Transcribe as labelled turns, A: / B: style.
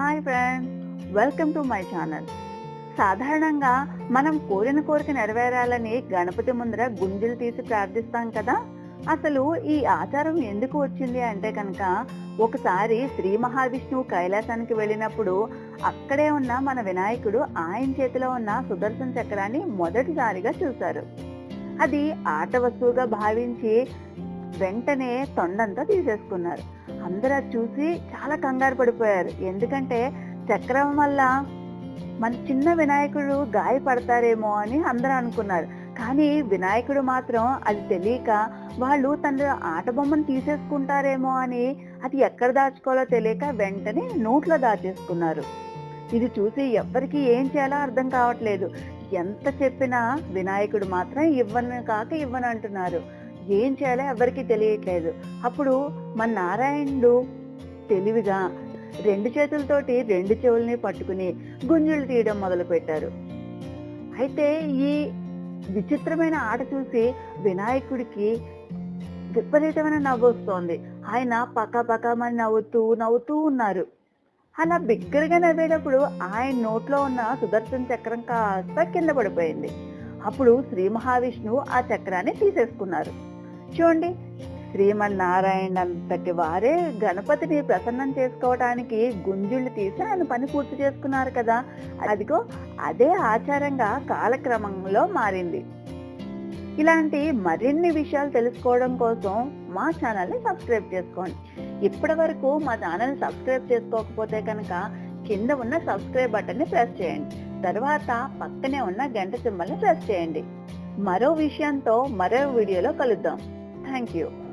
A: Hi friend welcome to my channel సాధారణంగా మనం కోరిన కోరిక నెరవేరాలని గణపతి ముందర గుంజలు తీసి ప్రార్థిస్తాం కదా? అసలు ఈ ఆచారం ఎందుకు వచ్చింది అంటే కనుక ఒకసారి శ్రీ మహావిష్ణువు కైలాసానికి వెళ్ళినప్పుడు అక్కడే ఉన్న మన వినాయకుడు ఆయన చేతిలో ఉన్న సుదర్శన చక్రాన్ని మొదటిసారిగా చూశారు. అది ఆట వస్తువుగా భావించి వెంటనే తొండంతో తీసేసుకున్నారు. అందరూ అది చూసి చాలా కంగారు పడిపోయారు. ఎందుకంటే చక్రం వల్ల మన చిన్న వినాయకుడు గాయపడతారేమో అని అందరూ అనుకున్నారు. కానీ వినాయకుడు మాత్రం అది తెలియక వాళ్ళు తన ఆట బొమ్మను తీసేసుకుంటారేమో అని అది ఎక్కడ దాచుకోవాలో తెలియక వెంటనే నోట్లో దాచేసుకున్నారు. ఇది చూసి ఎవ్వరికి ఏం చేయాలో అర్థం కావట్లేదు. ఎంత చెప్పినా వినాయకుడు మాత్రం ఇవ్వను కాక ఇవ్వను అంటున్నారు. ఏం చేయాలో ఎవరికి తెలియట్లేదు. అప్పుడు మన నారాయణుడు తెలివిగా రెండు చేతులతోటి రెండు చెవుల్ని పట్టుకుని గుంజులు తీయడం మొదలు పెట్టారు అయితే ఈ విచిత్రమైన ఆట చూసి వినాయకుడికి విపరీతమైన నవ్వు వస్తోంది. ఆయన పక్క పక్కమని నవ్వుతూ నవ్వుతూ ఉన్నారు. అలా బిగ్గరగా నవ్వేటప్పుడు ఆయన నోట్లో ఉన్న సుదర్శన చక్రం కాస్త కింద పడిపోయింది. అప్పుడు శ్రీ మహావిష్ణువు ఆ చక్రాన్ని తీసేసుకున్నారు. చూడండి శ్రీమన్నారాయణ అంతటి వారే గణపతిని ప్రసన్నం చేసుకోవడానికి గుంజుళ్ళు తీసి ఆయన పని పూర్తి చేసుకున్నారు కదా. అదిగో అదే ఆచారంగా కాలక్రమంలో మారింది. ఇలాంటి మరిన్ని విషయాలు తెలుసుకోవడం కోసం మా ఛానల్ని సబ్స్క్రైబ్ చేసుకోండి. ఇప్పటి వరకు మా ఛానల్ని సబ్స్క్రైబ్ చేసుకోకపోతే కనుక కింద ఉన్న సబ్స్క్రైబ్ బటన్ని ప్రెస్ చేయండి. తర్వాత పక్కనే ఉన్న గంట సింబల్ని ప్రెస్ చేయండి. మరో విషయంతో మరో వీడియోలో కలుద్దాం. Thank you.